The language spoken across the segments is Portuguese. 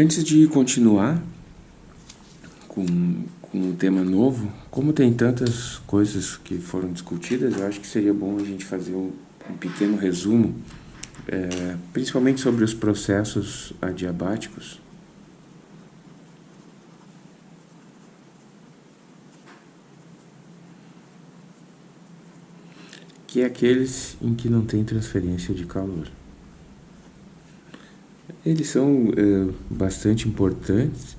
Antes de continuar com, com um tema novo, como tem tantas coisas que foram discutidas, eu acho que seria bom a gente fazer um, um pequeno resumo, é, principalmente sobre os processos adiabáticos. que é aqueles em que não tem transferência de calor. Eles são é, bastante importantes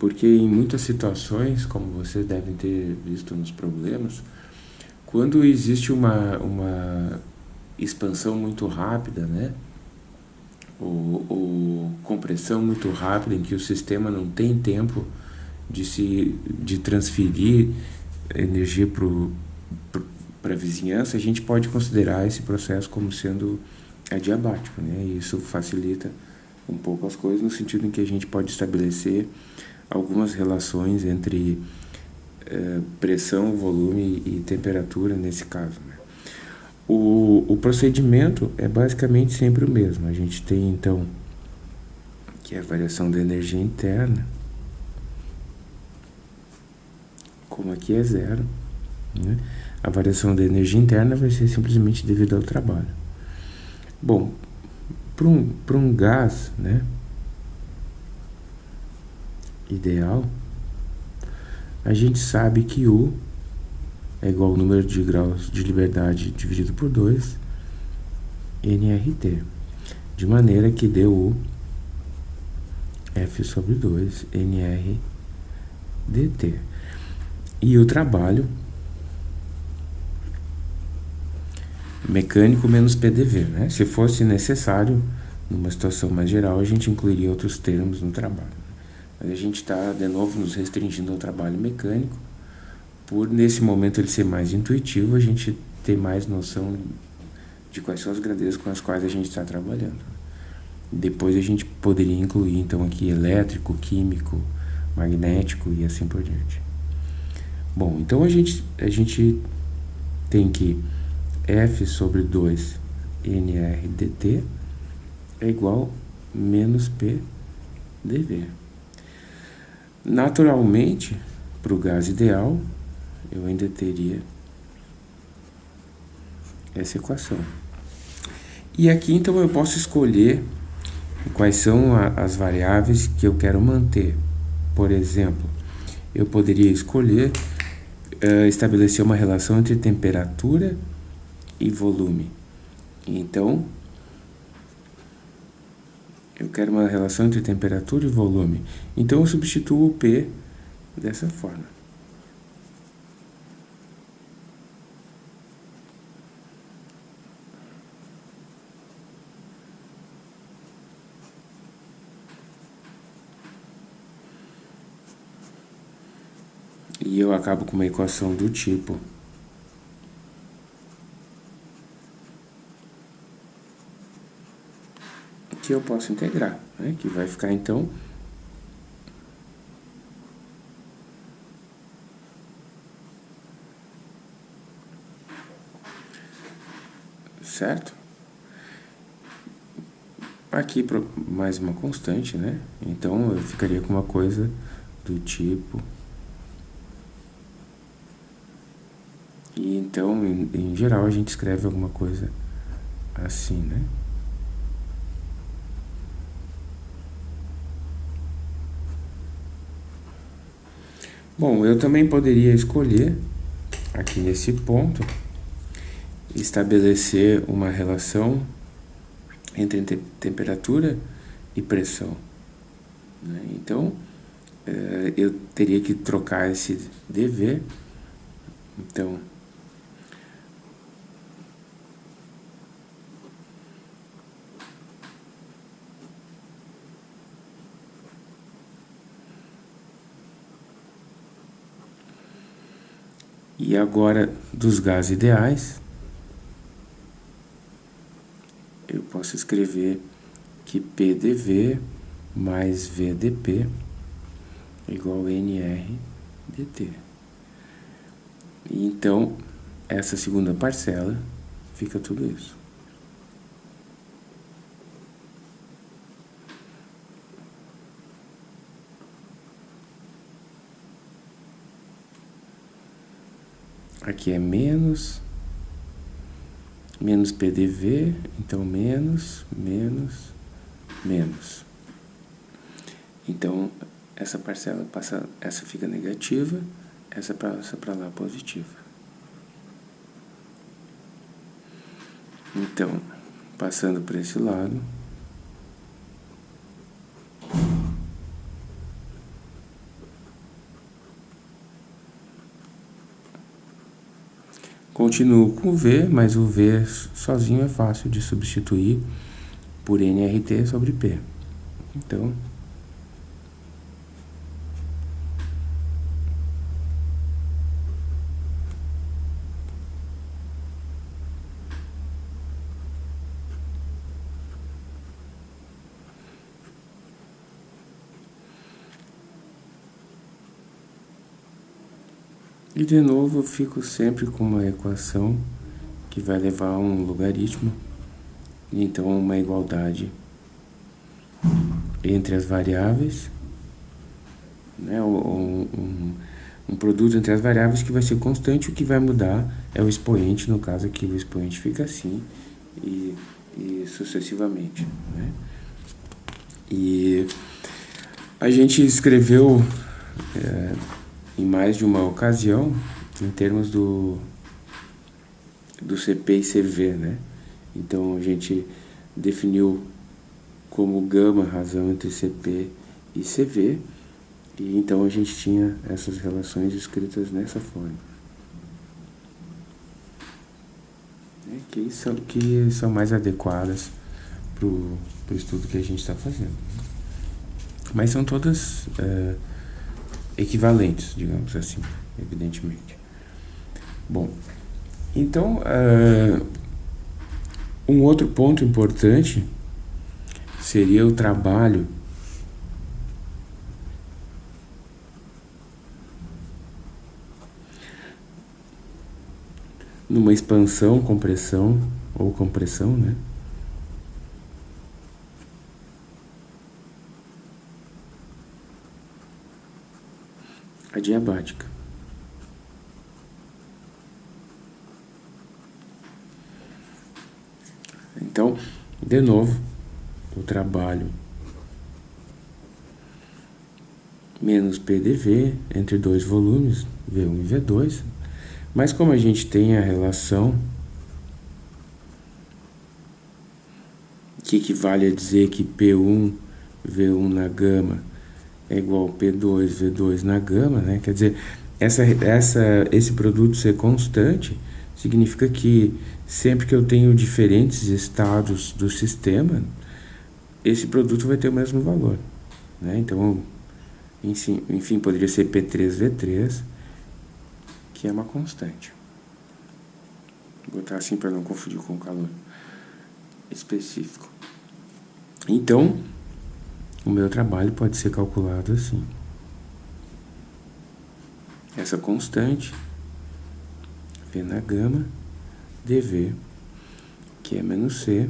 porque em muitas situações, como vocês devem ter visto nos problemas, quando existe uma, uma expansão muito rápida, né? Ou, ou compressão muito rápida em que o sistema não tem tempo de se de transferir energia para a vizinhança, a gente pode considerar esse processo como sendo adiabático, né? E isso facilita um pouco as coisas no sentido em que a gente pode estabelecer algumas relações entre eh, pressão, volume e temperatura nesse caso. Né? O, o procedimento é basicamente sempre o mesmo. A gente tem então que é a variação da energia interna, como aqui é zero, né? a variação da energia interna vai ser simplesmente devido ao trabalho. Bom, para um, um gás, né? ideal, a gente sabe que U é igual ao número de graus de liberdade dividido por 2 nRT, de maneira que deu F sobre 2 NR dt. E o trabalho mecânico menos PDV, né? Se fosse necessário, numa situação mais geral, a gente incluiria outros termos no trabalho. Mas a gente está, de novo, nos restringindo ao trabalho mecânico, por nesse momento ele ser mais intuitivo, a gente ter mais noção de quais são as grandezas com as quais a gente está trabalhando. Depois a gente poderia incluir, então, aqui elétrico, químico, magnético e assim por diante. Bom, então a gente, a gente tem que F sobre 2 NR dt é igual a menos P dV. Naturalmente, para o gás ideal, eu ainda teria essa equação. E aqui, então, eu posso escolher quais são a, as variáveis que eu quero manter. Por exemplo, eu poderia escolher uh, estabelecer uma relação entre temperatura e volume. Então, eu quero uma relação entre temperatura e volume. Então eu substituo o P dessa forma. E eu acabo com uma equação do tipo que eu posso integrar, né? que vai ficar então certo? Aqui mais uma constante, né? Então eu ficaria com uma coisa do tipo e então em, em geral a gente escreve alguma coisa assim, né? Bom, eu também poderia escolher, aqui nesse ponto, estabelecer uma relação entre te temperatura e pressão. Né? Então, eh, eu teria que trocar esse dV. Então, E agora, dos gases ideais, eu posso escrever que PDV mais VDP igual a NR dt. E então, essa segunda parcela fica tudo isso. Aqui é menos, menos PDV, então menos, menos, menos. Então, essa parcela passa, essa fica negativa, essa passa para lá positiva. Então, passando para esse lado, Continuo com o V, mas o V sozinho é fácil de substituir por NRT sobre P. Então, E de novo eu fico sempre com uma equação que vai levar a um logaritmo, então uma igualdade entre as variáveis, né, um, um, um, produto entre as variáveis que vai ser constante, o que vai mudar é o expoente, no caso aqui o expoente fica assim, e, e sucessivamente. Né? E a gente escreveu... É, em mais de uma ocasião em termos do, do CP e CV, né? Então a gente definiu como gama razão entre CP e CV, e então a gente tinha essas relações escritas nessa forma. É, que, são, que são mais adequadas para o estudo que a gente está fazendo. Mas são todas... É, equivalentes, digamos assim, evidentemente. Bom, então, uh, um outro ponto importante seria o trabalho numa expansão, compressão ou compressão, né? Adiabática. Então, de novo, o trabalho menos PDV entre dois volumes, V1 e V2, mas como a gente tem a relação que equivale a dizer que P1, V1 na gama é igual P2, V2 na gama, né? Quer dizer, essa, essa, esse produto ser constante significa que sempre que eu tenho diferentes estados do sistema, esse produto vai ter o mesmo valor. Né? Então, enfim, enfim, poderia ser P3V3, que é uma constante. Vou botar assim para não confundir com o calor específico. Então, o meu trabalho pode ser calculado assim. Essa constante, V na gama, dV, que é menos C,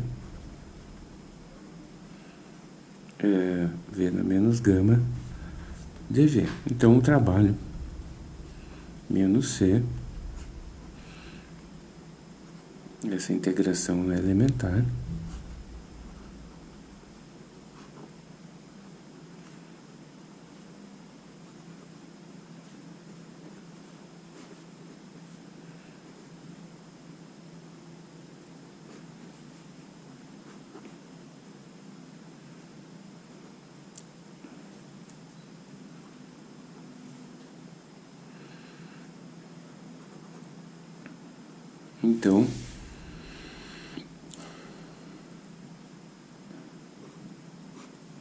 é, V na menos gama, dV. Então, o trabalho, menos C, essa integração elementar, Então,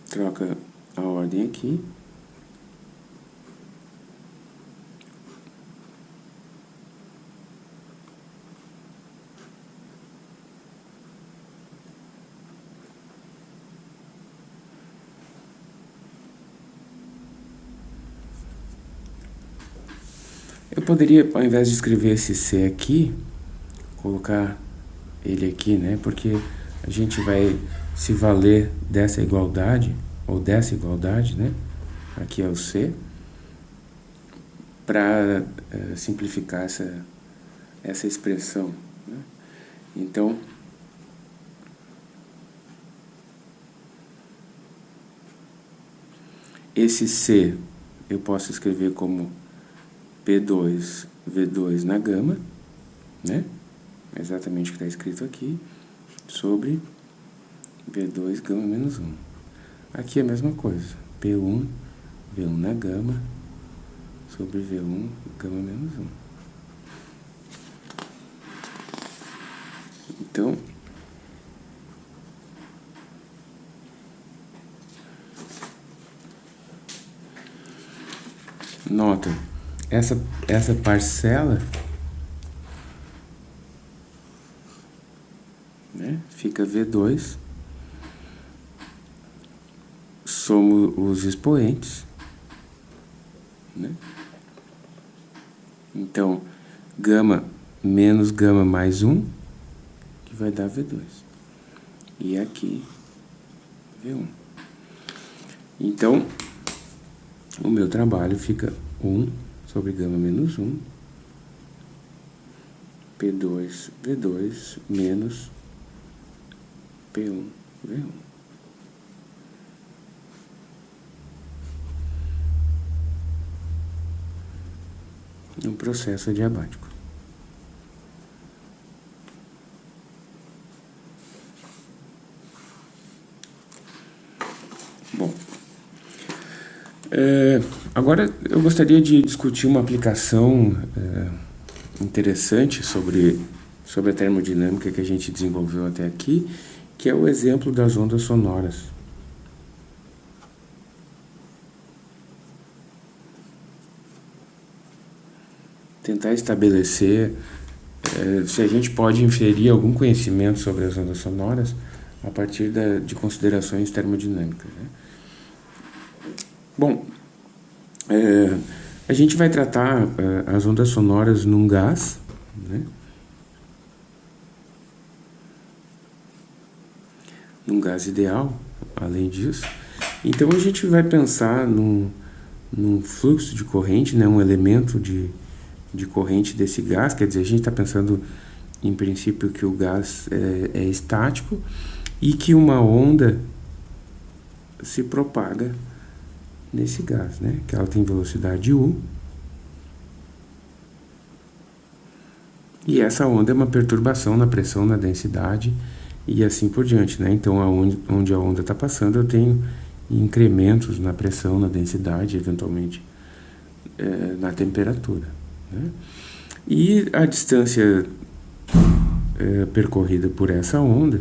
troca a ordem aqui. Eu poderia, ao invés de escrever esse C aqui, colocar ele aqui, né? Porque a gente vai se valer dessa igualdade, ou dessa igualdade, né? Aqui é o C, para uh, simplificar essa, essa expressão. Né? Então, esse C eu posso escrever como P2, V2 na gama, né? Exatamente o que está escrito aqui, sobre V2 gama menos 1. Aqui é a mesma coisa, P1, V1 na gama, sobre V1 gama menos 1. Então, nota, essa, essa parcela fica V2, somos os expoentes, né? Então, gama menos gama mais 1, que vai dar V2. E aqui, V1. Então, o meu trabalho fica 1 sobre gama menos 1, P2, V2, menos P1, V1. Um processo adiabático. É, agora eu gostaria de discutir uma aplicação é, interessante sobre, sobre a termodinâmica que a gente desenvolveu até aqui, que é o exemplo das ondas sonoras. Tentar estabelecer é, se a gente pode inferir algum conhecimento sobre as ondas sonoras a partir da, de considerações termodinâmicas. Né? Bom, é, a gente vai tratar é, as ondas sonoras num gás, né? Num gás ideal, além disso. Então a gente vai pensar num, num fluxo de corrente, né? um elemento de, de corrente desse gás, quer dizer, a gente está pensando em princípio que o gás é, é estático e que uma onda se propaga nesse gás, né? Que ela tem velocidade U. E essa onda é uma perturbação na pressão, na densidade e assim por diante, né? Então, aonde, onde a onda está passando, eu tenho incrementos na pressão, na densidade, eventualmente é, na temperatura. Né? E a distância é, percorrida por essa onda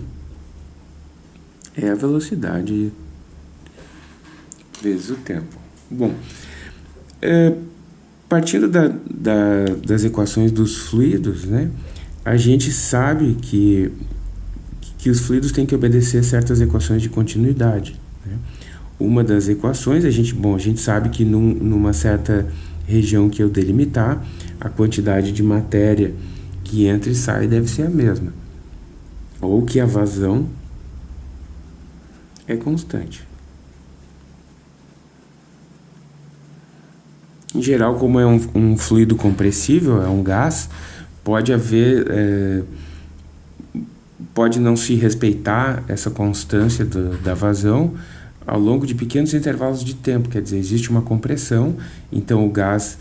é a velocidade vezes o tempo. Bom, é, partindo da, da, das equações dos fluidos, né, a gente sabe que, que os fluidos têm que obedecer certas equações de continuidade. Né? Uma das equações, a gente, bom, a gente sabe que num, numa certa região que eu delimitar, a quantidade de matéria que entra e sai deve ser a mesma. Ou que a vazão é constante. Em geral, como é um, um fluido compressível, é um gás, pode haver... É, pode não se respeitar essa constância do, da vazão ao longo de pequenos intervalos de tempo, quer dizer, existe uma compressão, então o gás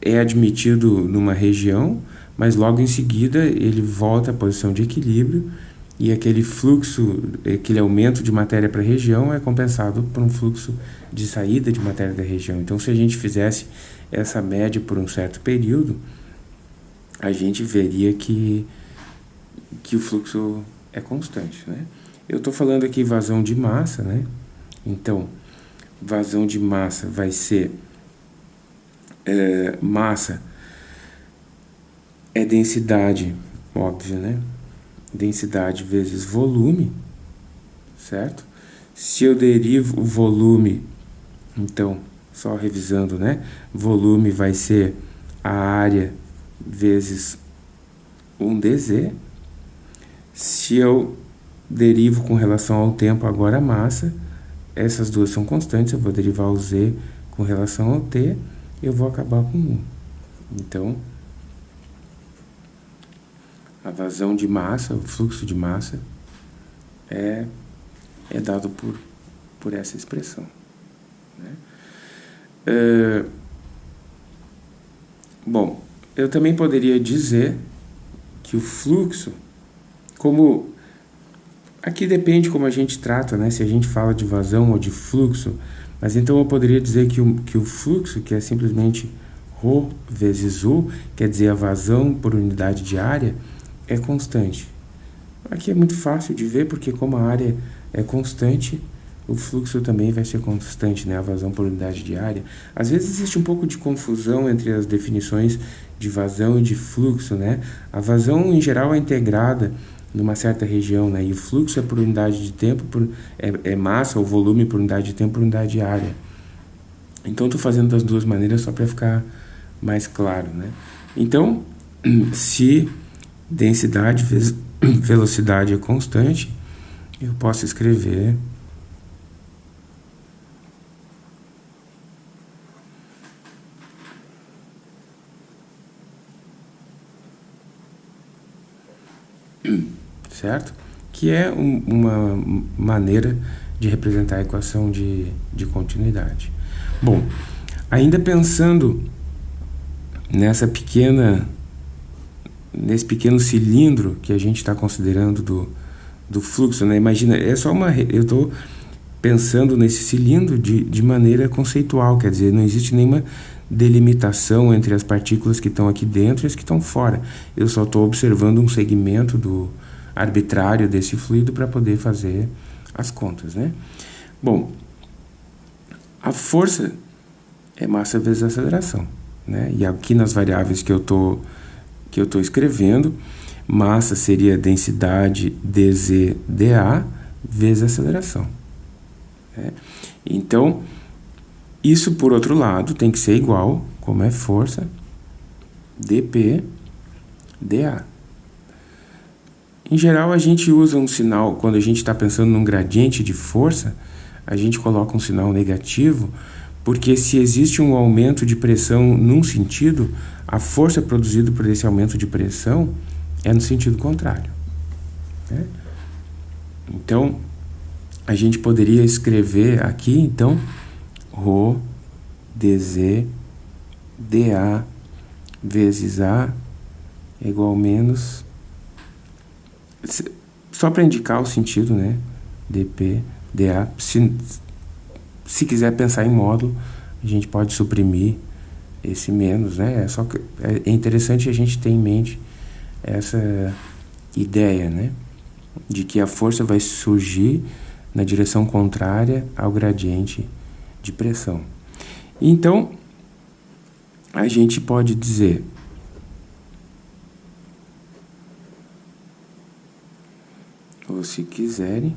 é admitido numa região, mas logo em seguida ele volta à posição de equilíbrio e aquele fluxo, aquele aumento de matéria para a região é compensado por um fluxo de saída de matéria da região. Então, se a gente fizesse essa média por um certo período, a gente veria que, que o fluxo é constante. Né? Eu estou falando aqui vazão de massa, né? então vazão de massa vai ser é, massa é densidade, óbvio, né? densidade vezes volume, certo? Se eu derivo o volume, então, só revisando, né? Volume vai ser a área vezes 1dz. Se eu derivo com relação ao tempo agora a massa, essas duas são constantes, eu vou derivar o z com relação ao t, eu vou acabar com 1. Então, a vazão de massa, o fluxo de massa, é, é dado por, por essa expressão. Né? É, bom, eu também poderia dizer que o fluxo, como aqui depende como a gente trata, né? Se a gente fala de vazão ou de fluxo, mas então eu poderia dizer que o, que o fluxo, que é simplesmente ρ vezes U, quer dizer a vazão por unidade de área, é constante. Aqui é muito fácil de ver, porque como a área é constante, o fluxo também vai ser constante, né? a vazão por unidade de área. Às vezes existe um pouco de confusão entre as definições de vazão e de fluxo. Né? A vazão, em geral, é integrada numa certa região, né? e o fluxo é por unidade de tempo, por, é, é massa ou volume por unidade de tempo por unidade de área. Então, estou fazendo das duas maneiras só para ficar mais claro. Né? Então, se densidade vezes velocidade é constante, eu posso escrever certo? Que é um, uma maneira de representar a equação de, de continuidade. Bom, ainda pensando nessa pequena nesse pequeno cilindro que a gente está considerando do, do fluxo, né? Imagina, é só uma eu estou pensando nesse cilindro de, de maneira conceitual, quer dizer, não existe nenhuma delimitação entre as partículas que estão aqui dentro e as que estão fora. Eu só estou observando um segmento do arbitrário desse fluido para poder fazer as contas, né? Bom, a força é massa vezes aceleração, né? E aqui nas variáveis que eu tô que eu tô escrevendo, massa seria densidade dz dA vezes aceleração. Né? Então, isso, por outro lado, tem que ser igual, como é força, dP dA. Em geral, a gente usa um sinal, quando a gente está pensando num gradiente de força, a gente coloca um sinal negativo, porque se existe um aumento de pressão num sentido, a força produzida por esse aumento de pressão é no sentido contrário. Né? Então, a gente poderia escrever aqui, então, Rho dz dA vezes A igual menos... Só para indicar o sentido, né? dP, dA. Se, se quiser pensar em módulo, a gente pode suprimir esse menos, né? É, só que é interessante a gente ter em mente essa ideia, né? De que a força vai surgir na direção contrária ao gradiente de pressão. Então, a gente pode dizer ou se quiserem,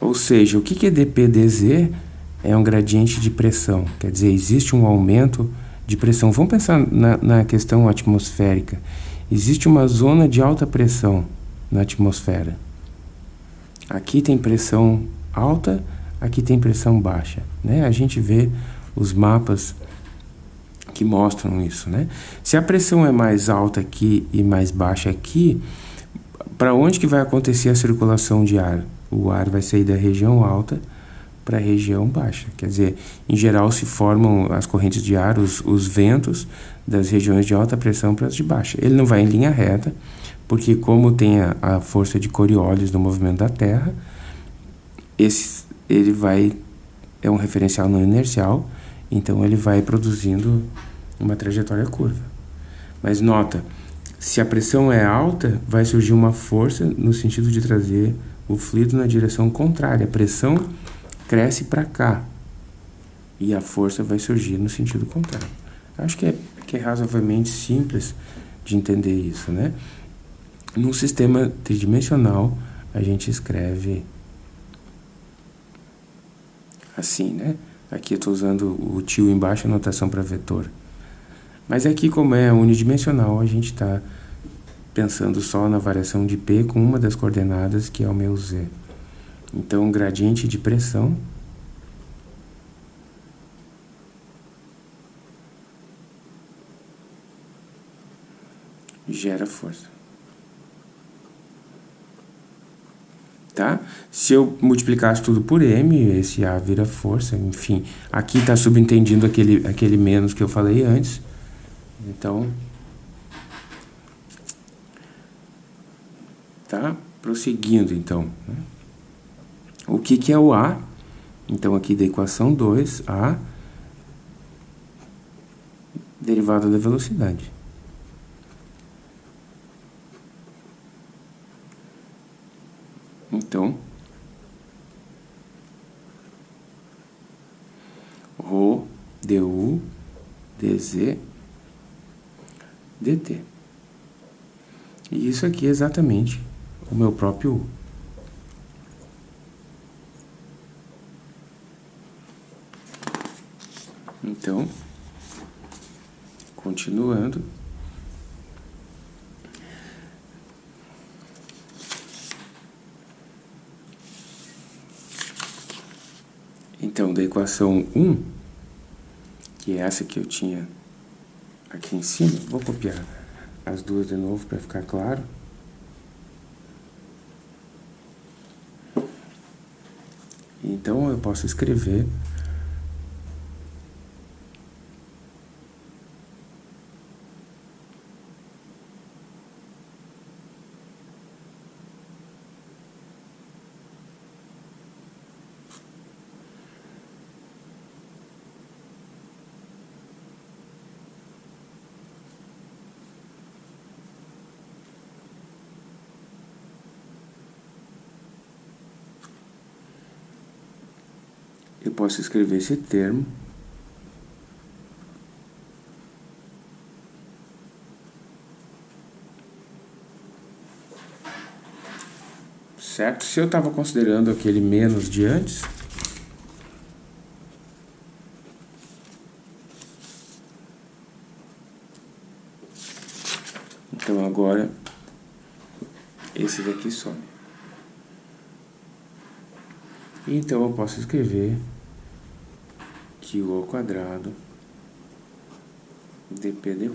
ou seja, o que é dPdz? É um gradiente de pressão, quer dizer, existe um aumento de pressão. Vamos pensar na, na questão atmosférica. Existe uma zona de alta pressão na atmosfera. Aqui tem pressão alta, aqui tem pressão baixa. Né? A gente vê os mapas que mostram isso. Né? Se a pressão é mais alta aqui e mais baixa aqui, para onde que vai acontecer a circulação de ar? O ar vai sair da região alta para a região baixa. Quer dizer, em geral se formam as correntes de ar, os, os ventos das regiões de alta pressão para as de baixa. Ele não vai em linha reta, porque como tem a, a força de Coriolis no movimento da Terra, esse, ele vai é um referencial não inercial, então ele vai produzindo uma trajetória curva. Mas nota, se a pressão é alta, vai surgir uma força no sentido de trazer o fluido na direção contrária. A pressão cresce para cá e a força vai surgir no sentido contrário. Acho que é, que é razoavelmente simples de entender isso, né? Num sistema tridimensional, a gente escreve assim, né? Aqui eu estou usando o tio embaixo, a notação para vetor. Mas aqui, como é unidimensional, a gente está pensando só na variação de P com uma das coordenadas, que é o meu Z. Então, gradiente de pressão gera força. Tá? Se eu multiplicasse tudo por m, esse A vira força, enfim. Aqui está subentendido aquele, aquele menos que eu falei antes. Então, tá? Prosseguindo, então. Né? O que, que é o A? Então, aqui da equação 2, A derivada da velocidade. Então, ρ du dz dt. E isso aqui é exatamente o meu próprio U. Então, continuando. Então, da equação 1, que é essa que eu tinha aqui em cima, vou copiar as duas de novo para ficar claro. Então, eu posso escrever eu posso escrever esse termo certo? Se eu estava considerando aquele menos de antes, então agora esse daqui some. Então eu posso escrever o ao quadrado dp.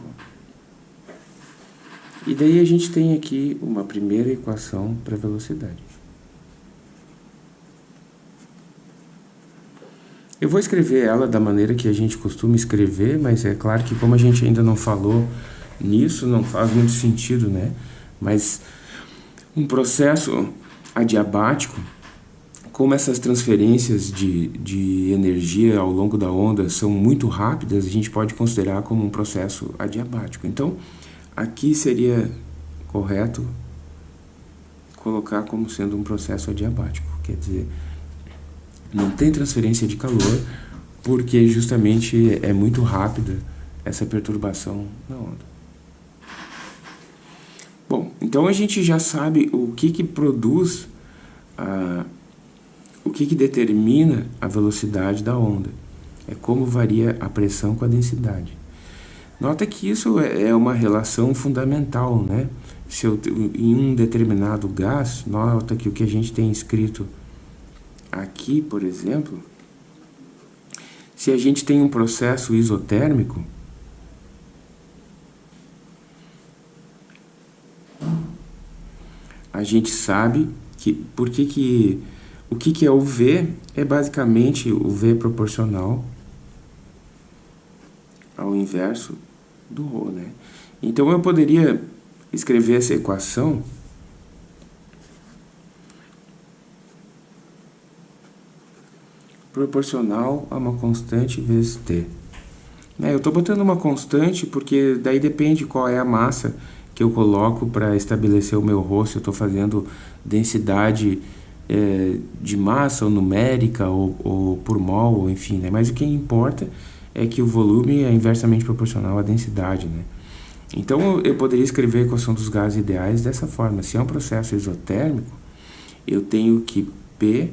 E daí a gente tem aqui uma primeira equação para velocidade. Eu vou escrever ela da maneira que a gente costuma escrever, mas é claro que como a gente ainda não falou nisso, não faz muito sentido, né? Mas um processo adiabático como essas transferências de, de energia ao longo da onda são muito rápidas, a gente pode considerar como um processo adiabático. Então, aqui seria correto colocar como sendo um processo adiabático, quer dizer, não tem transferência de calor porque justamente é muito rápida essa perturbação na onda. Bom, então a gente já sabe o que, que produz a o que, que determina a velocidade da onda? É como varia a pressão com a densidade. Nota que isso é, é uma relação fundamental, né? Se eu, em um determinado gás, nota que o que a gente tem escrito aqui, por exemplo, se a gente tem um processo isotérmico, a gente sabe que por que, que o que, que é o V? É basicamente o V proporcional ao inverso do ρ, né? Então, eu poderia escrever essa equação proporcional a uma constante vezes t. Né? Eu estou botando uma constante porque daí depende qual é a massa que eu coloco para estabelecer o meu ρ, se eu estou fazendo densidade é, de massa ou numérica ou, ou por mol, ou enfim, né? Mas o que importa é que o volume é inversamente proporcional à densidade, né? Então, eu poderia escrever a equação dos gases ideais dessa forma. Se é um processo isotérmico, eu tenho que P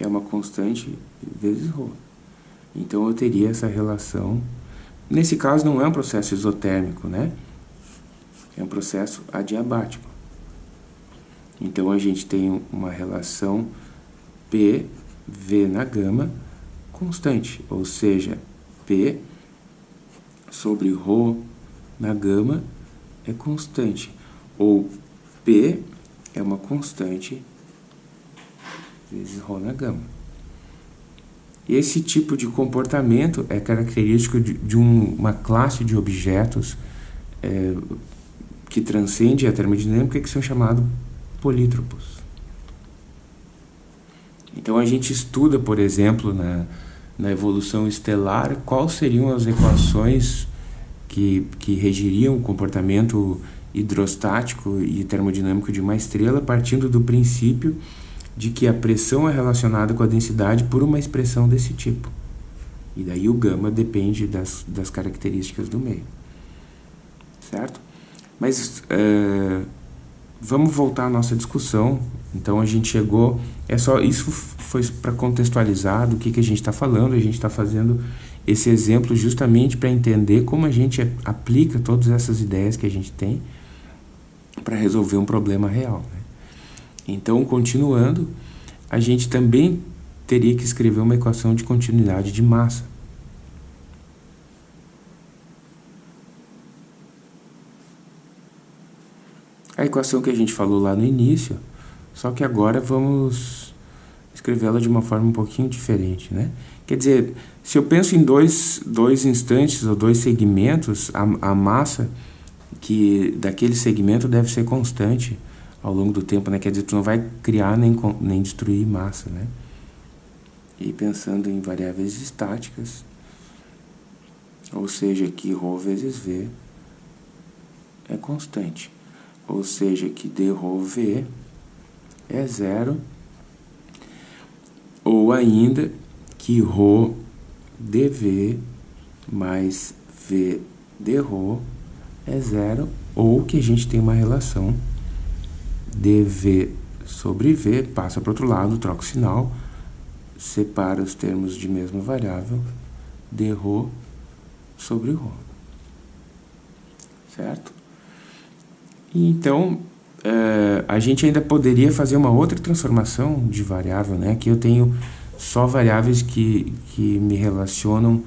é uma constante vezes ρ. Então, eu teria essa relação. Nesse caso, não é um processo isotérmico, né? É um processo adiabático. Então, a gente tem uma relação P, V na gama, constante, ou seja, P sobre ρ na gama é constante. Ou P é uma constante vezes ρ na gama. Esse tipo de comportamento é característico de, de um, uma classe de objetos é, que transcende a termodinâmica que são chamados polítropos. Então a gente estuda, por exemplo, na, na evolução estelar, quais seriam as equações que, que regiriam o comportamento hidrostático e termodinâmico de uma estrela, partindo do princípio de que a pressão é relacionada com a densidade por uma expressão desse tipo. E daí o gama depende das, das características do meio. Certo? Mas é, vamos voltar à nossa discussão. Então a gente chegou. É só isso foi para contextualizar do que, que a gente está falando. A gente está fazendo esse exemplo justamente para entender como a gente aplica todas essas ideias que a gente tem para resolver um problema real. Né? Então, continuando, a gente também teria que escrever uma equação de continuidade de massa. A equação que a gente falou lá no início, só que agora vamos escrevê-la de uma forma um pouquinho diferente, né? Quer dizer, se eu penso em dois, dois instantes ou dois segmentos, a, a massa que daquele segmento deve ser constante ao longo do tempo, né? Quer dizer, tu não vai criar nem, nem destruir massa, né? E pensando em variáveis estáticas, ou seja, que ρ vezes V é constante, ou seja, que dρV é zero, ou ainda que ρ dV mais V dρ é zero, ou que a gente tem uma relação dv sobre v, passa para o outro lado, troca o sinal, separa os termos de mesma variável, dρ sobre ρ. Certo? Então, é, a gente ainda poderia fazer uma outra transformação de variável, né? Aqui eu tenho só variáveis que, que me relacionam,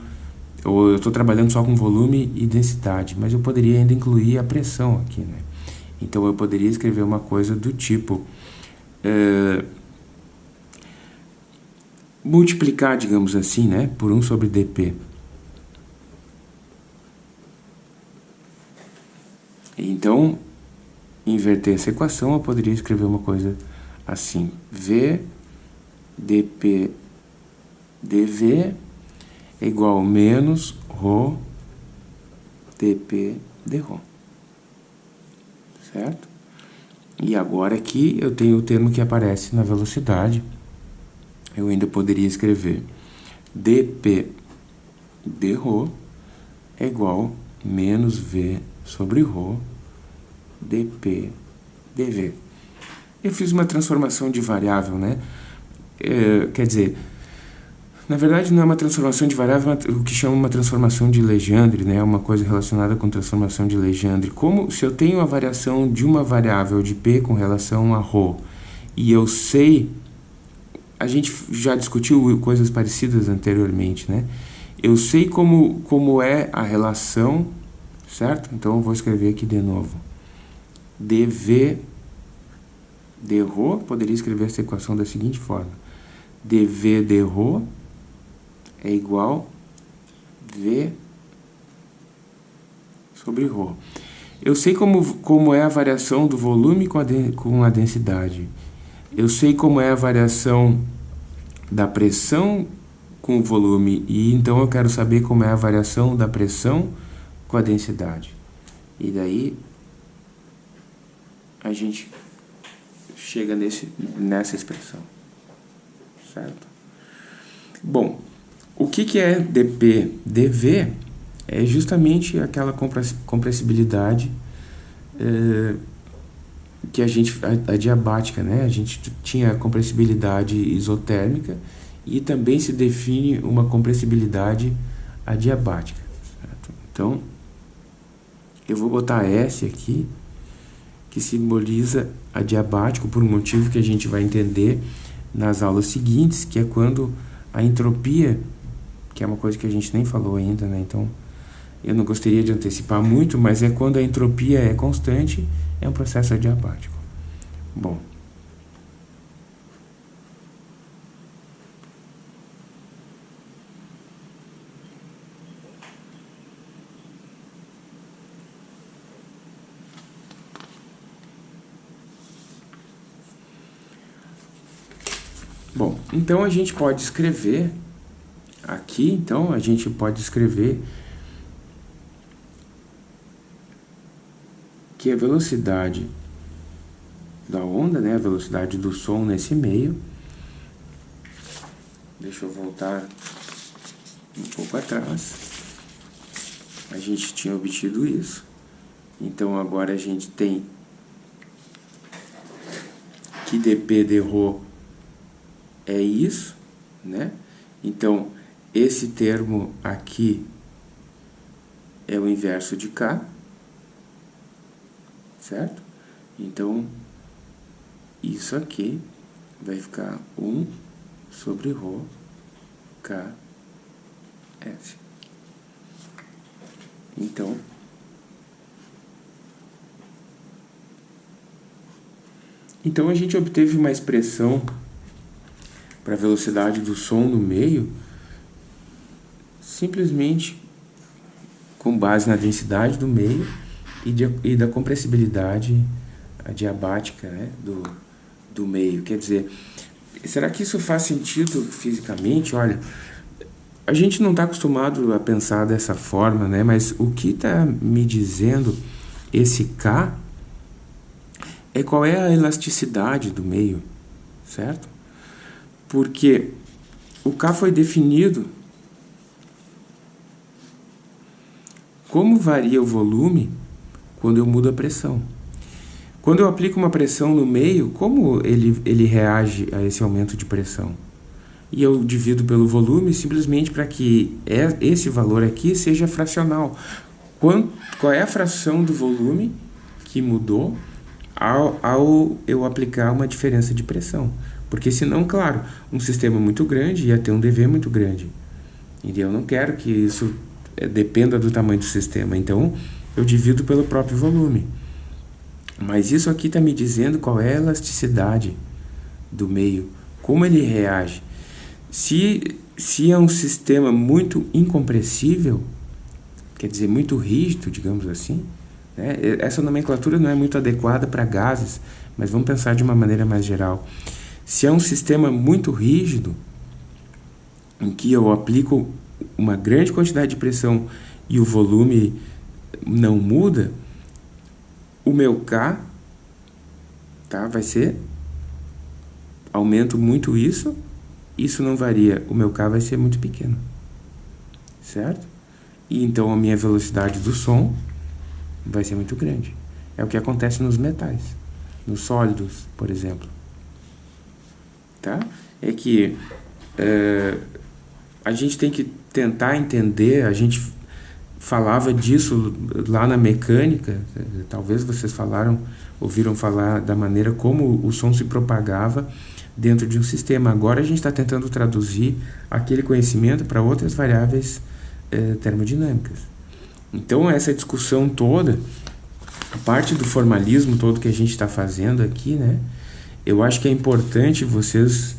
ou eu estou trabalhando só com volume e densidade, mas eu poderia ainda incluir a pressão aqui, né? Então eu poderia escrever uma coisa do tipo é, multiplicar, digamos assim, né, por 1 sobre dp. Então, inverter essa equação, eu poderia escrever uma coisa assim, v dp dv é igual a menos ρ dp dρ certo? E agora aqui eu tenho o termo que aparece na velocidade. Eu ainda poderia escrever dp dρ é igual menos v sobre ρ dp dv. Eu fiz uma transformação de variável, né? É, quer dizer, na verdade, não é uma transformação de variável, é o que chama uma transformação de Legendre, né? uma coisa relacionada com transformação de Legendre. Como se eu tenho a variação de uma variável de P com relação a ρ, e eu sei, a gente já discutiu coisas parecidas anteriormente, né? Eu sei como, como é a relação, certo? Então, eu vou escrever aqui de novo dv dρ, poderia escrever essa equação da seguinte forma. dv dρ é igual V sobre ρ. Eu sei como, como é a variação do volume com a, de, com a densidade. Eu sei como é a variação da pressão com o volume. E então eu quero saber como é a variação da pressão com a densidade. E daí a gente chega nesse, nessa expressão. Certo? Bom, o que, que é dp? dv é justamente aquela compressibilidade é, que a gente, a, a, diabática, né? A gente tinha a compressibilidade isotérmica e também se define uma compressibilidade adiabática. Certo? Então, eu vou botar S aqui, que simboliza adiabático por um motivo que a gente vai entender nas aulas seguintes, que é quando a entropia que é uma coisa que a gente nem falou ainda, né? Então, eu não gostaria de antecipar muito, mas é quando a entropia é constante, é um processo adiabático. Bom. Bom, então a gente pode escrever aqui, então a gente pode escrever que a velocidade da onda, né, a velocidade do som nesse meio. Deixa eu voltar um pouco atrás. A gente tinha obtido isso. Então agora a gente tem que dp de é isso, né? Então esse termo aqui é o inverso de k, certo? Então isso aqui vai ficar 1 sobre ρ KS. Então, então a gente obteve uma expressão para a velocidade do som no meio simplesmente com base na densidade do meio e, de, e da compressibilidade adiabática né, do, do meio. Quer dizer, será que isso faz sentido fisicamente? Olha, a gente não está acostumado a pensar dessa forma, né? Mas o que está me dizendo esse K é qual é a elasticidade do meio, certo? Porque o K foi definido como varia o volume quando eu mudo a pressão. Quando eu aplico uma pressão no meio, como ele, ele reage a esse aumento de pressão? E eu divido pelo volume simplesmente para que é, esse valor aqui seja fracional. Qual, é a fração do volume que mudou ao, ao eu aplicar uma diferença de pressão? Porque senão, claro, um sistema muito grande ia ter um dV muito grande. E eu não quero que isso eh, dependa do tamanho do sistema. Então, eu divido pelo próprio volume. Mas isso aqui está me dizendo qual é a elasticidade do meio, como ele reage. Se, se é um sistema muito incompressível, quer dizer, muito rígido, digamos assim, né? essa nomenclatura não é muito adequada para gases, mas vamos pensar de uma maneira mais geral. Se é um sistema muito rígido, em que eu aplico uma grande quantidade de pressão e o volume não muda, o meu K tá, vai ser, aumento muito isso, isso não varia, o meu K vai ser muito pequeno, certo? E então a minha velocidade do som vai ser muito grande. É o que acontece nos metais, nos sólidos, por exemplo. Tá? É que é, a gente tem que tentar entender, a gente falava disso lá na mecânica, talvez vocês falaram, ouviram falar da maneira como o som se propagava dentro de um sistema. Agora a gente está tentando traduzir aquele conhecimento para outras variáveis eh, termodinâmicas. Então essa discussão toda, a parte do formalismo todo que a gente está fazendo aqui, né, eu acho que é importante vocês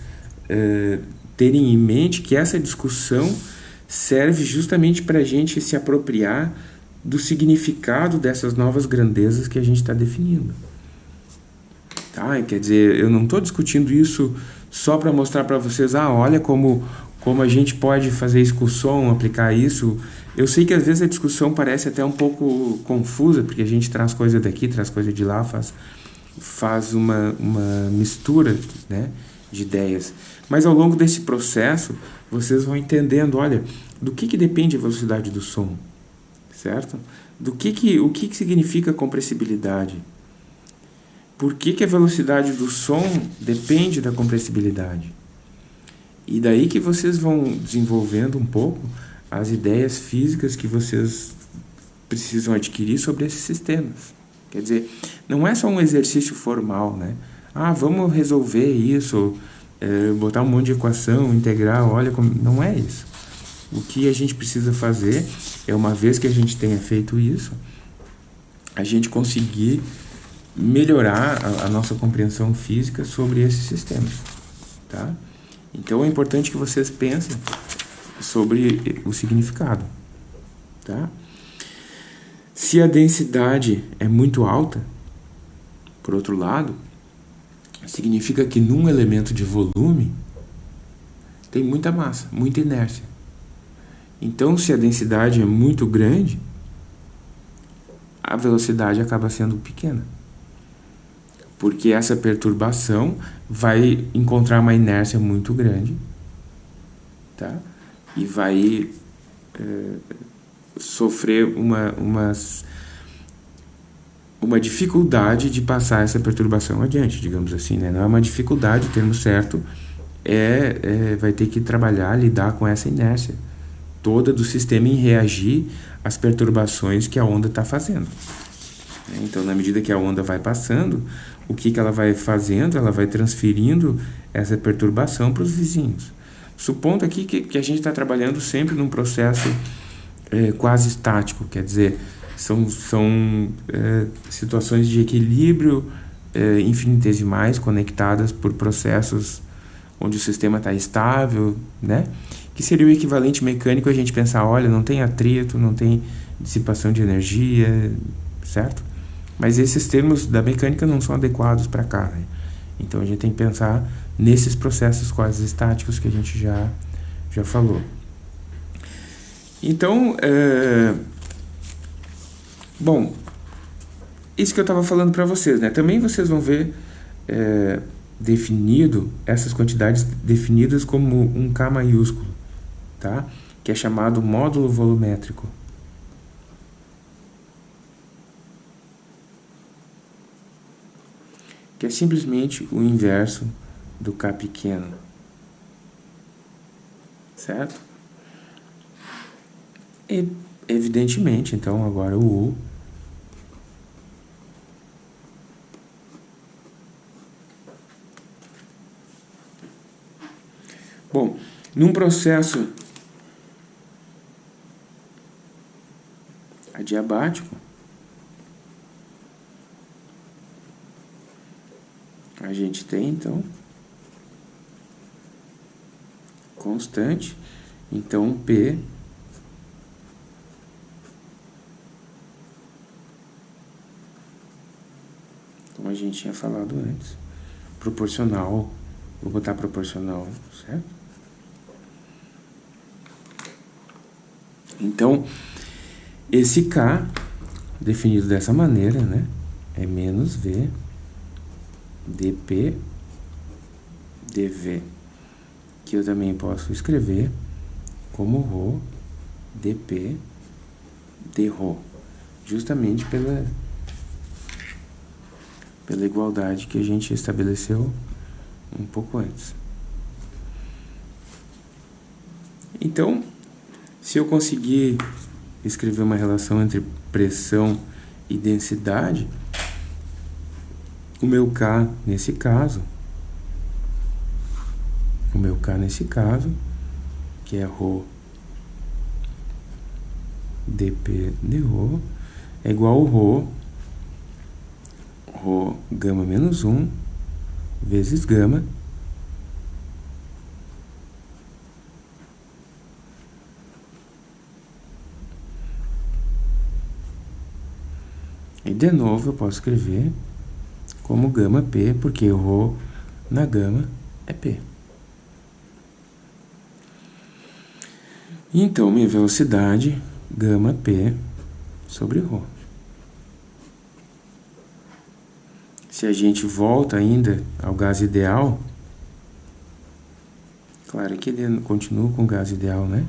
eh, terem em mente que essa discussão serve justamente para a gente se apropriar do significado dessas novas grandezas que a gente está definindo. Tá? Quer dizer, eu não estou discutindo isso só para mostrar para vocês, ah, olha como, como a gente pode fazer isso com o som, aplicar isso. Eu sei que às vezes a discussão parece até um pouco confusa, porque a gente traz coisa daqui, traz coisa de lá, faz, faz uma, uma mistura né, de ideias. Mas ao longo desse processo, vocês vão entendendo, olha, do que, que depende a velocidade do som, certo? Do que que, o que, que significa compressibilidade? Por que, que a velocidade do som depende da compressibilidade? E daí que vocês vão desenvolvendo um pouco as ideias físicas que vocês precisam adquirir sobre esses sistemas. Quer dizer, não é só um exercício formal, né? Ah, vamos resolver isso, é, botar um monte de equação, integrar, olha como... Não é isso. o que a gente precisa fazer é, uma vez que a gente tenha feito isso, a gente conseguir melhorar a, a nossa compreensão física sobre esses sistemas, tá? Então é importante que vocês pensem sobre o significado, tá? Se a densidade é muito alta, por outro lado, significa que num elemento de volume tem muita massa, muita inércia. Então, se a densidade é muito grande, a velocidade acaba sendo pequena. Porque essa perturbação vai encontrar uma inércia muito grande, tá? E vai é, sofrer uma, uma, uma dificuldade de passar essa perturbação adiante, digamos assim, né? Não é uma dificuldade, o termo certo é, é vai ter que trabalhar, lidar com essa inércia toda do sistema em reagir às perturbações que a onda está fazendo. Então, na medida que a onda vai passando, o que, que ela vai fazendo? Ela vai transferindo essa perturbação para os vizinhos. Supondo aqui que, que a gente está trabalhando sempre num processo é, quase estático, quer dizer, são, são é, situações de equilíbrio é, infinitesimais conectadas por processos onde o sistema está estável, né? que seria o equivalente mecânico a gente pensar, olha, não tem atrito, não tem dissipação de energia, certo? Mas esses termos da mecânica não são adequados para cá, né? Então a gente tem que pensar nesses processos quase estáticos que a gente já, já falou. Então, é... bom, isso que eu estava falando para vocês, né? Também vocês vão ver é, definido essas quantidades definidas como um K maiúsculo, tá? Que é chamado módulo volumétrico. Que é simplesmente o inverso do K pequeno. Certo? E, evidentemente, então, agora o U. Bom, num processo adiabático, a gente tem então constante, então P gente tinha falado antes, proporcional, vou botar proporcional, certo? Então, esse K, definido dessa maneira, né, é menos V dP dV, que eu também posso escrever como ρ dP dρ, justamente pela, pela igualdade que a gente estabeleceu um pouco antes. Então, se eu conseguir escrever uma relação entre pressão e densidade, o meu K nesse caso, o meu K nesse caso, que é Rho dP de Rho, é igual ao Rho o gama menos 1 vezes gama E de novo eu posso escrever como gama P, porque Rho na gama é P. Então, minha velocidade, gama P sobre ρ Se a gente volta ainda ao gás ideal, claro que ele continua com gás ideal, né?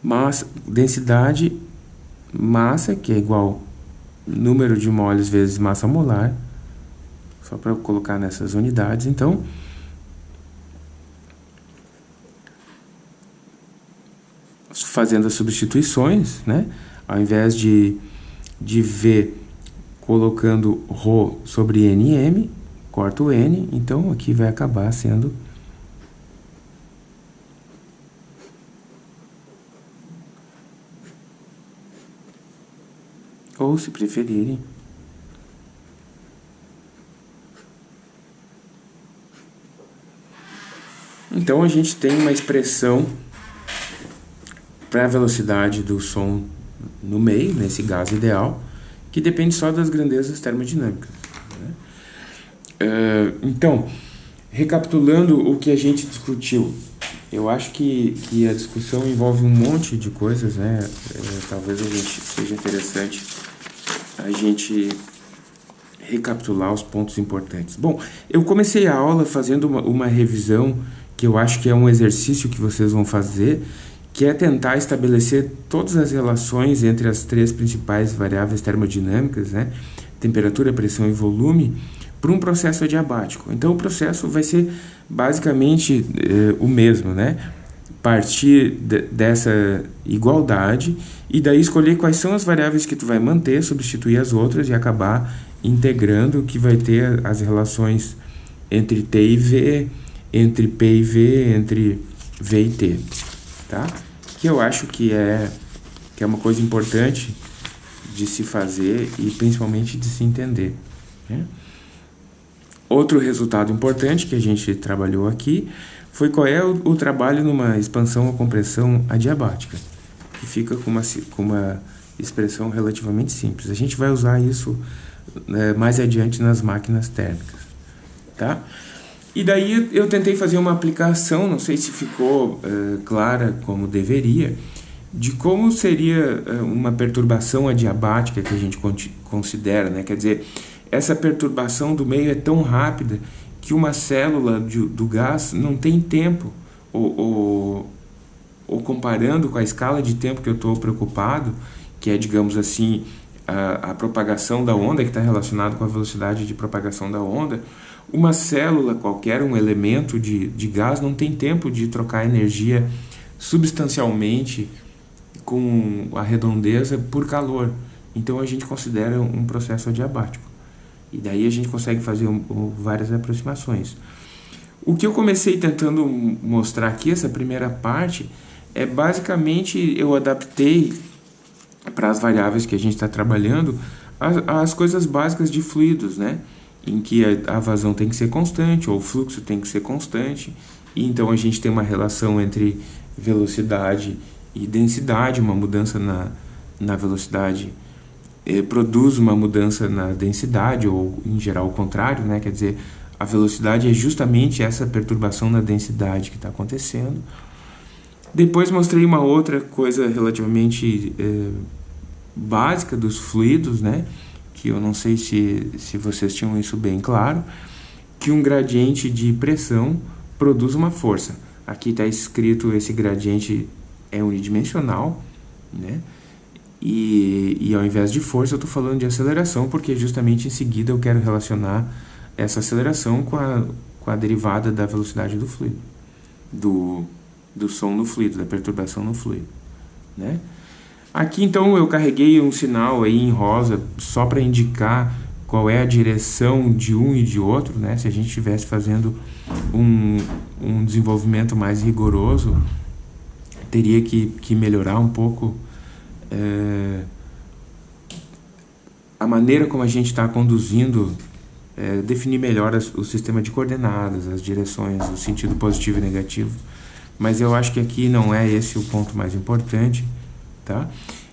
massa, densidade, massa, que é igual número de moles vezes massa molar, só para colocar nessas unidades, então, fazendo as substituições, né? Ao invés de, de V colocando ρ sobre NM, corta o N, então aqui vai acabar sendo ou se preferirem Então a gente tem uma expressão para a velocidade do som no meio, nesse gás ideal, que depende só das grandezas termodinâmicas. Né? Uh, então, recapitulando o que a gente discutiu, eu acho que, que a discussão envolve um monte de coisas, né? É, talvez a gente seja interessante a gente recapitular os pontos importantes. Bom, eu comecei a aula fazendo uma, uma revisão que eu acho que é um exercício que vocês vão fazer, que é tentar estabelecer todas as relações entre as três principais variáveis termodinâmicas, né? temperatura, pressão e volume, para um processo adiabático. Então o processo vai ser basicamente eh, o mesmo, né? Partir de, dessa igualdade e daí escolher quais são as variáveis que tu vai manter, substituir as outras e acabar integrando que vai ter as relações entre T e V, entre P e V, entre V e T, tá? Que eu acho que é, que é uma coisa importante de se fazer e principalmente de se entender. Né? Outro resultado importante que a gente trabalhou aqui foi qual é o, o trabalho numa expansão ou compressão adiabática, que fica com uma, com uma expressão relativamente simples. A gente vai usar isso né, mais adiante nas máquinas térmicas. Tá? E daí eu tentei fazer uma aplicação, não sei se ficou uh, clara como deveria, de como seria uh, uma perturbação adiabática que a gente considera, né? Quer dizer, essa perturbação do meio é tão rápida que uma célula de, do gás não tem tempo, ou, ou, ou, comparando com a escala de tempo que eu estou preocupado, que é, digamos assim, a, a propagação da onda, que está relacionado com a velocidade de propagação da onda, uma célula qualquer, um elemento de, de gás, não tem tempo de trocar energia substancialmente com a redondeza por calor. Então a gente considera um processo adiabático. E daí a gente consegue fazer um, um, várias aproximações. O que eu comecei tentando mostrar aqui, essa primeira parte, é basicamente eu adaptei para as variáveis que a gente está trabalhando as, as coisas básicas de fluidos, né? em que a, a vazão tem que ser constante ou o fluxo tem que ser constante e então a gente tem uma relação entre velocidade e densidade, uma mudança na, na velocidade eh, produz uma mudança na densidade ou em geral o contrário, né? quer dizer, a velocidade é justamente essa perturbação na densidade que está acontecendo. Depois mostrei uma outra coisa relativamente eh, básica dos fluidos, né? que eu não sei se, se vocês tinham isso bem claro, que um gradiente de pressão produz uma força. Aqui está escrito esse gradiente é unidimensional, né? E, e ao invés de força eu estou falando de aceleração, porque justamente em seguida eu quero relacionar essa aceleração com a, com a derivada da velocidade do fluido, do, do som no fluido, da perturbação no fluido, né? Aqui então eu carreguei um sinal aí em rosa só para indicar qual é a direção de um e de outro, né? Se a gente estivesse fazendo um, um desenvolvimento mais rigoroso, teria que, que melhorar um pouco é, a maneira como a gente está conduzindo, é, definir melhor as, o sistema de coordenadas, as direções, o sentido positivo e negativo. Mas eu acho que aqui não é esse o ponto mais importante. Tá?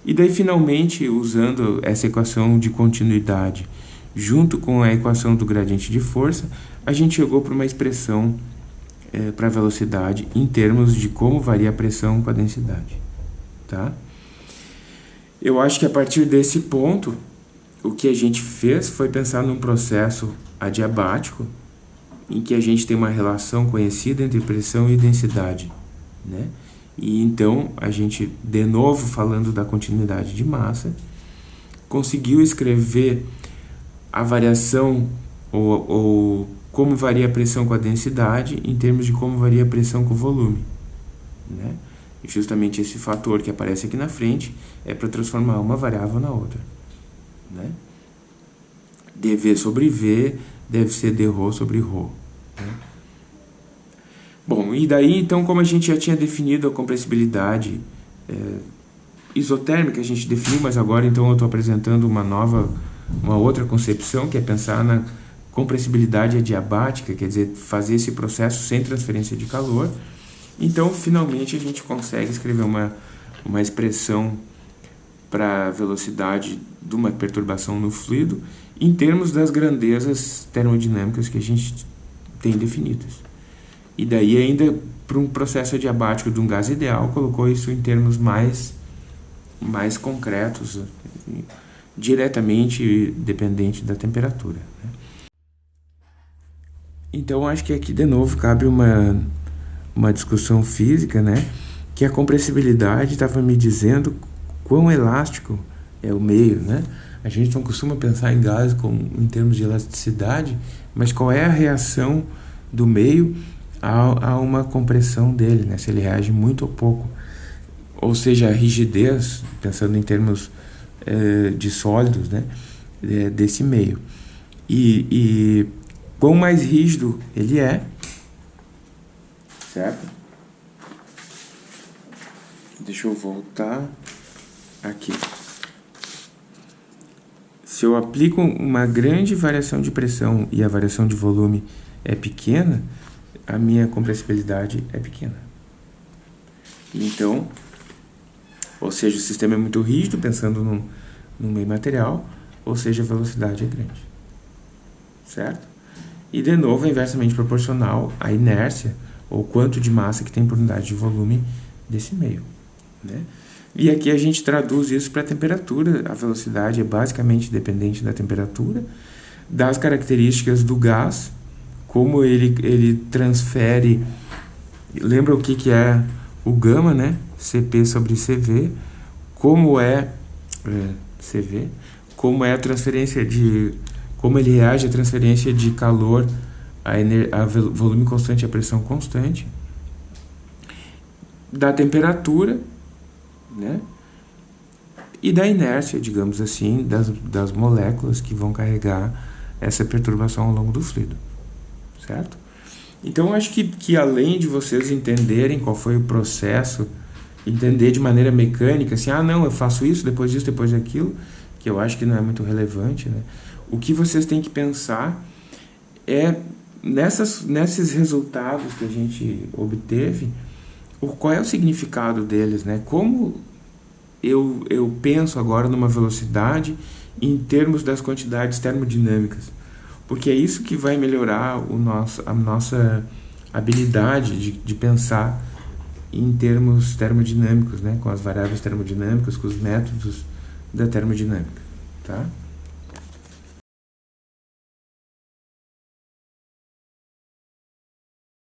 E daí, finalmente, usando essa equação de continuidade junto com a equação do gradiente de força, a gente chegou para uma expressão é, para a velocidade em termos de como varia a pressão com a densidade. Tá? Eu acho que a partir desse ponto, o que a gente fez foi pensar num processo adiabático, em que a gente tem uma relação conhecida entre pressão e densidade. Né? E então a gente, de novo falando da continuidade de massa, conseguiu escrever a variação ou, ou como varia a pressão com a densidade em termos de como varia a pressão com o volume. Né? E justamente esse fator que aparece aqui na frente é para transformar uma variável na outra. Né? dV sobre V deve ser dρ sobre ρ. Né? Bom, e daí então como a gente já tinha definido a compressibilidade é, isotérmica, a gente definiu, mas agora então eu estou apresentando uma nova, uma outra concepção, que é pensar na compressibilidade adiabática, quer dizer, fazer esse processo sem transferência de calor. Então, finalmente, a gente consegue escrever uma, uma expressão para a velocidade de uma perturbação no fluido em termos das grandezas termodinâmicas que a gente tem definidas. E daí ainda para um processo adiabático de um gás ideal, colocou isso em termos mais, mais concretos, diretamente dependente da temperatura. Né? Então acho que aqui de novo cabe uma, uma discussão física, né? Que a compressibilidade estava me dizendo quão elástico é o meio, né? A gente não costuma pensar em gás como, em termos de elasticidade, mas qual é a reação do meio a, a uma compressão dele, né? Se ele reage muito ou pouco. Ou seja, a rigidez, pensando em termos é, de sólidos, né? Desse meio. E, e quão mais rígido ele é, certo? Deixa eu voltar aqui. Se eu aplico uma grande variação de pressão e a variação de volume é pequena, a minha compressibilidade é pequena. Então, ou seja, o sistema é muito rígido, pensando no, no meio material, ou seja, a velocidade é grande. Certo? E, de novo, é inversamente proporcional à inércia, ou quanto de massa que tem por unidade de volume desse meio. Né? E aqui a gente traduz isso para a temperatura. A velocidade é basicamente dependente da temperatura, das características do gás, como ele, ele transfere... Lembra o que, que é o gama, né? Cp sobre Cv. Como é, é Cv, como é a transferência de como ele reage à transferência de calor a, a volume constante e a pressão constante, da temperatura, né? E da inércia, digamos assim, das, das moléculas que vão carregar essa perturbação ao longo do fluido, certo? Então, acho que, que além de vocês entenderem qual foi o processo, entender de maneira mecânica, assim, ah, não, eu faço isso, depois disso, depois daquilo, que eu acho que não é muito relevante, né? O que vocês têm que pensar é nessas, nesses resultados que a gente obteve, qual é o significado deles, né? Como eu, eu penso agora numa velocidade em termos das quantidades termodinâmicas, porque é isso que vai melhorar o nosso, a nossa habilidade de, de pensar em termos termodinâmicos, né? com as variáveis termodinâmicas, com os métodos da termodinâmica. Tá?